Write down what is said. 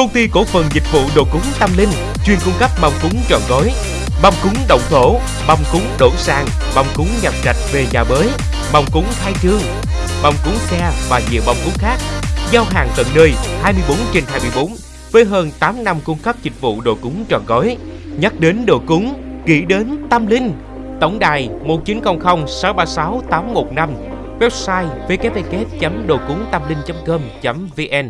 Công ty cổ phần dịch vụ đồ cúng tâm linh chuyên cung cấp mâm cúng trọn gói, mâm cúng động thổ, mâm cúng đổ sàn, mâm cúng nhập trạch về nhà mới, mâm cúng khai trương, mâm cúng xe và nhiều mâm cúng khác. Giao hàng tận nơi 24 trên 24 với hơn 8 năm cung cấp dịch vụ đồ cúng trọn gói. Nhắc đến đồ cúng, nghĩ đến tâm linh. Tổng đài 1900 636 815 Website www.đồcúngtamlinh.com.vn